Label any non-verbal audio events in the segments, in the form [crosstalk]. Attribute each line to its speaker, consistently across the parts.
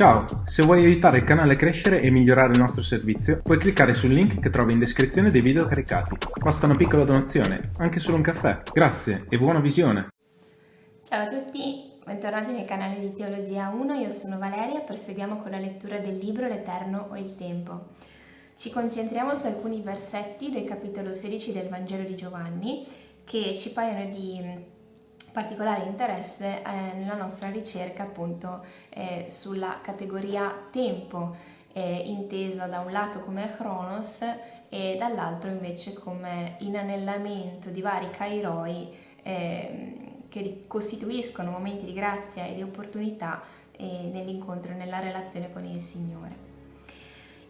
Speaker 1: Ciao, se vuoi aiutare il canale a crescere e migliorare il nostro servizio, puoi cliccare sul link che trovi in descrizione dei video caricati. Basta una piccola donazione, anche solo un caffè. Grazie e buona visione!
Speaker 2: Ciao a tutti, bentornati nel canale di Teologia 1, io sono Valeria, proseguiamo con la lettura del libro L'Eterno o il Tempo. Ci concentriamo su alcuni versetti del capitolo 16 del Vangelo di Giovanni che ci paiono di particolare interesse eh, nella nostra ricerca appunto eh, sulla categoria tempo, eh, intesa da un lato come chronos e dall'altro invece come inanellamento di vari kairoi ehm, che costituiscono momenti di grazia e di opportunità eh, nell'incontro e nella relazione con il Signore.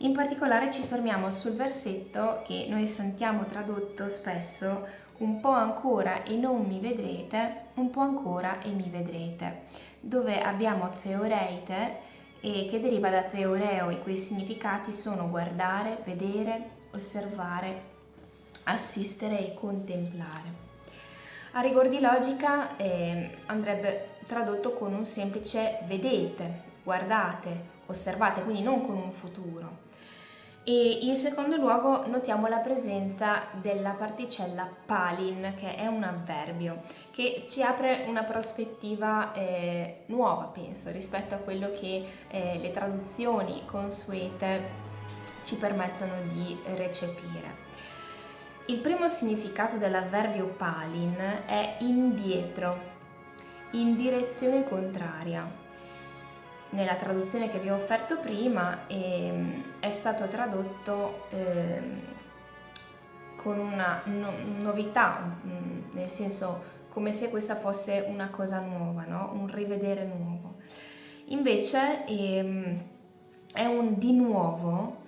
Speaker 2: In particolare ci fermiamo sul versetto che noi sentiamo tradotto spesso un po' ancora e non mi vedrete, un po' ancora e mi vedrete, dove abbiamo teoreite e che deriva da teoreo, i cui significati sono guardare, vedere, osservare, assistere e contemplare. A rigor di logica eh, andrebbe tradotto con un semplice vedete, guardate, osservate, quindi non con un futuro. E in secondo luogo notiamo la presenza della particella palin, che è un avverbio, che ci apre una prospettiva eh, nuova, penso, rispetto a quello che eh, le traduzioni consuete ci permettono di recepire. Il primo significato dell'avverbio palin è indietro, in direzione contraria nella traduzione che vi ho offerto prima ehm, è stato tradotto ehm, con una no novità, mm, nel senso come se questa fosse una cosa nuova, no? un rivedere nuovo. Invece ehm, è un di nuovo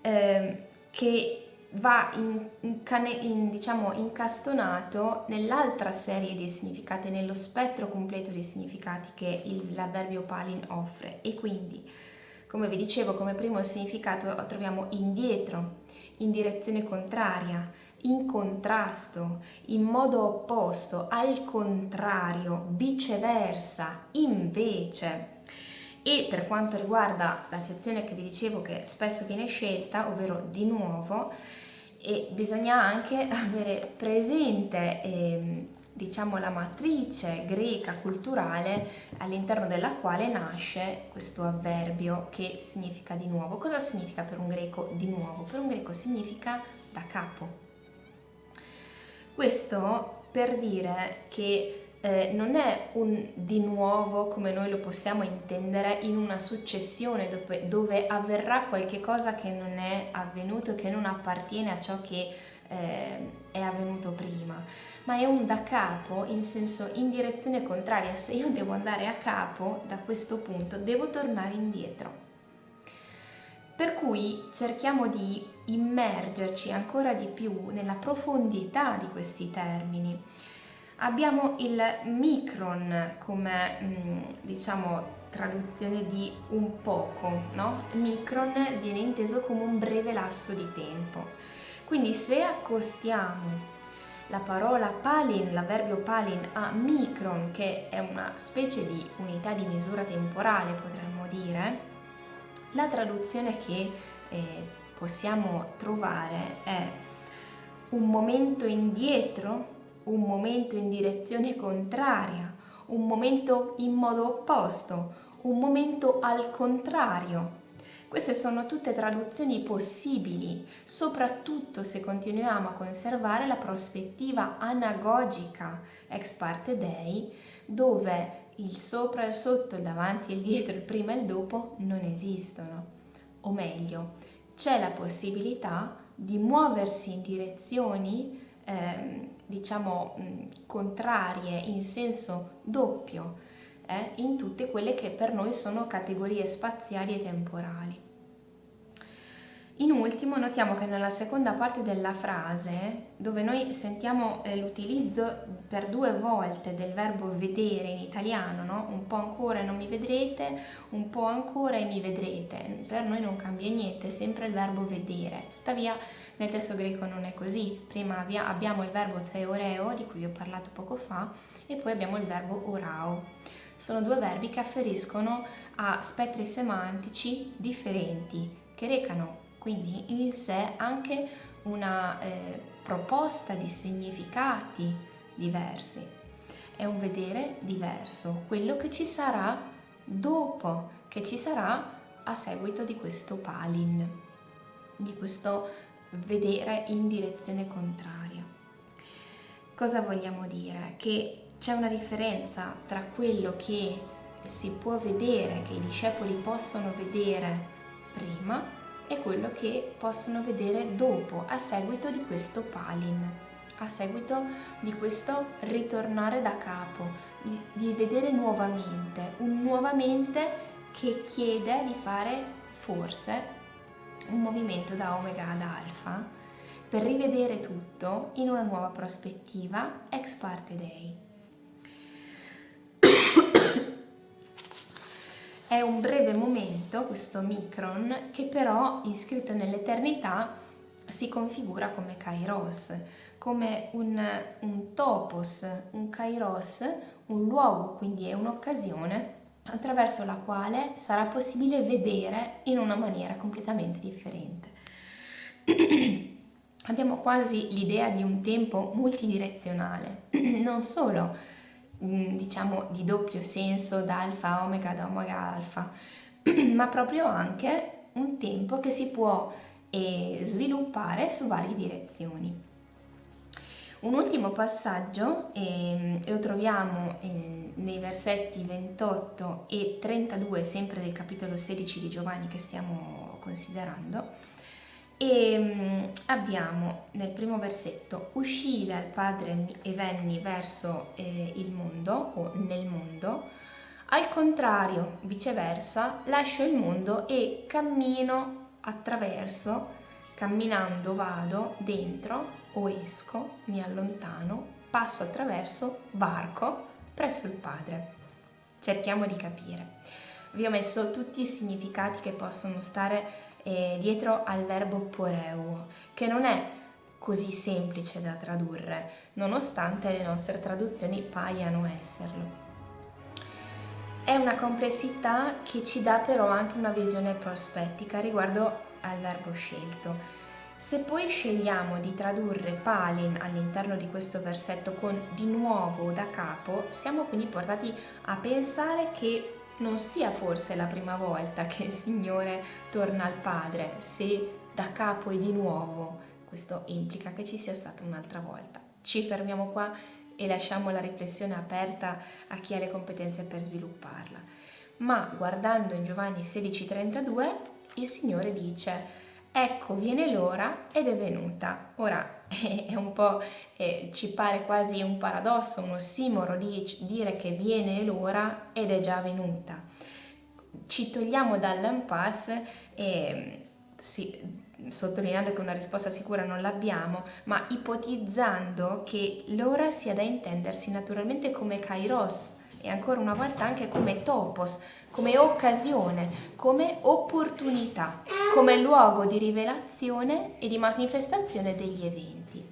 Speaker 2: ehm, che va in, in, in, diciamo, incastonato nell'altra serie di significati, nello spettro completo dei significati che l'avverbio palin offre e quindi, come vi dicevo, come primo significato troviamo indietro, in direzione contraria, in contrasto, in modo opposto, al contrario, viceversa, invece. E per quanto riguarda la sezione che vi dicevo che spesso viene scelta, ovvero di nuovo, e bisogna anche [laughs] avere presente eh, diciamo la matrice greca culturale all'interno della quale nasce questo avverbio che significa di nuovo. Cosa significa per un greco di nuovo? Per un greco significa da capo. Questo per dire che eh, non è un di nuovo come noi lo possiamo intendere in una successione dove, dove avverrà qualche cosa che non è avvenuto, che non appartiene a ciò che eh, è avvenuto prima, ma è un da capo in senso in direzione contraria. Se io devo andare a capo da questo punto, devo tornare indietro. Per cui cerchiamo di immergerci ancora di più nella profondità di questi termini Abbiamo il micron come mm, diciamo traduzione di un poco, no? Micron viene inteso come un breve lasso di tempo. Quindi se accostiamo la parola palin, l'avverbio palin a micron, che è una specie di unità di misura temporale, potremmo dire, la traduzione che eh, possiamo trovare è un momento indietro un momento in direzione contraria, un momento in modo opposto, un momento al contrario. Queste sono tutte traduzioni possibili, soprattutto se continuiamo a conservare la prospettiva anagogica ex parte dei, dove il sopra e il sotto, il davanti e il dietro, il prima e il dopo non esistono. O meglio, c'è la possibilità di muoversi in direzioni eh, diciamo contrarie in senso doppio eh, in tutte quelle che per noi sono categorie spaziali e temporali. In ultimo notiamo che nella seconda parte della frase, dove noi sentiamo eh, l'utilizzo per due volte del verbo vedere in italiano, no? un po' ancora e non mi vedrete, un po' ancora e mi vedrete, per noi non cambia niente, è sempre il verbo vedere. Tuttavia nel testo greco non è così, prima abbiamo il verbo theoreo, di cui vi ho parlato poco fa, e poi abbiamo il verbo orao. sono due verbi che afferiscono a spettri semantici differenti, che recano quindi in sé anche una eh, proposta di significati diversi. È un vedere diverso, quello che ci sarà dopo, che ci sarà a seguito di questo palin, di questo vedere in direzione contraria. Cosa vogliamo dire? Che c'è una differenza tra quello che si può vedere, che i discepoli possono vedere prima e quello che possono vedere dopo, a seguito di questo palin, a seguito di questo ritornare da capo, di, di vedere nuovamente, un nuovamente che chiede di fare forse un movimento da omega ad alfa per rivedere tutto in una nuova prospettiva ex parte dei. È un breve momento, questo micron, che però iscritto nell'eternità si configura come kairos, come un, un topos, un kairos, un luogo, quindi è un'occasione attraverso la quale sarà possibile vedere in una maniera completamente differente. [clears throat] Abbiamo quasi l'idea di un tempo multidirezionale, [clears throat] non solo diciamo di doppio senso da alfa omega da omega alfa, [clears throat] ma proprio anche un tempo che si può eh, sviluppare su varie direzioni. Un ultimo passaggio eh, lo troviamo eh, nei versetti 28 e 32 sempre del capitolo 16 di Giovanni che stiamo considerando e mm, abbiamo nel primo versetto uscì dal Padre e venni verso eh, il mondo o nel mondo al contrario viceversa lascio il mondo e cammino attraverso camminando vado dentro o esco, mi allontano, passo attraverso, varco presso il Padre. Cerchiamo di capire. Vi ho messo tutti i significati che possono stare eh, dietro al verbo poreuo, che non è così semplice da tradurre, nonostante le nostre traduzioni paiano esserlo. È una complessità che ci dà però anche una visione prospettica riguardo al verbo scelto. Se poi scegliamo di tradurre Palin all'interno di questo versetto con di nuovo da capo, siamo quindi portati a pensare che non sia forse la prima volta che il Signore torna al Padre, se da capo e di nuovo, questo implica che ci sia stata un'altra volta. Ci fermiamo qua e lasciamo la riflessione aperta a chi ha le competenze per svilupparla. Ma guardando in Giovanni 16:32, il Signore dice ecco viene l'ora ed è venuta. Ora [laughs] è un po', eh, ci pare quasi un paradosso, un ossimoro di dire che viene l'ora ed è già venuta. Ci togliamo dall'impasse e sì, sottolineando che una risposta sicura non l'abbiamo, ma ipotizzando che l'ora sia da intendersi naturalmente come kairos e ancora una volta anche come topos, come occasione, come opportunità, come luogo di rivelazione e di manifestazione degli eventi.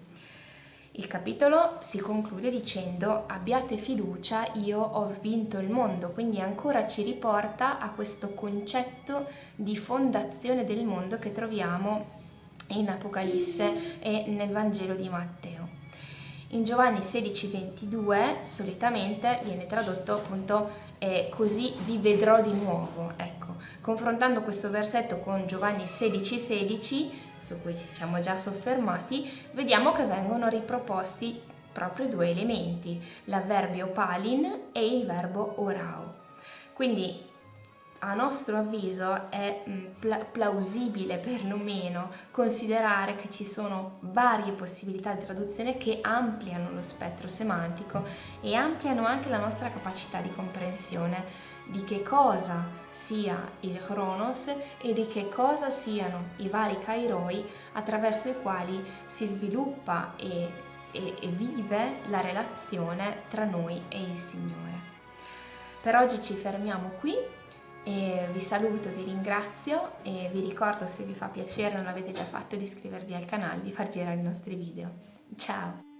Speaker 2: Il capitolo si conclude dicendo abbiate fiducia, io ho vinto il mondo, quindi ancora ci riporta a questo concetto di fondazione del mondo che troviamo in Apocalisse e nel Vangelo di Matteo. In Giovanni 16:22 solitamente viene tradotto appunto eh, così vi vedrò di nuovo. Ecco, confrontando questo versetto con Giovanni 16:16, 16, su cui ci siamo già soffermati, vediamo che vengono riproposti proprio due elementi, l'avverbio palin e il verbo orao. Quindi a nostro avviso è mm, plausibile perlomeno considerare che ci sono varie possibilità di traduzione che ampliano lo spettro semantico e ampliano anche la nostra capacità di comprensione di che cosa sia il Chronos e di che cosa siano i vari Kairoi attraverso i quali si sviluppa e, e, e vive la relazione tra noi e il Signore. Per oggi ci fermiamo qui e vi saluto, vi ringrazio e vi ricordo se vi fa piacere, non l'avete già fatto, di iscrivervi al canale, di far girare i nostri video. Ciao!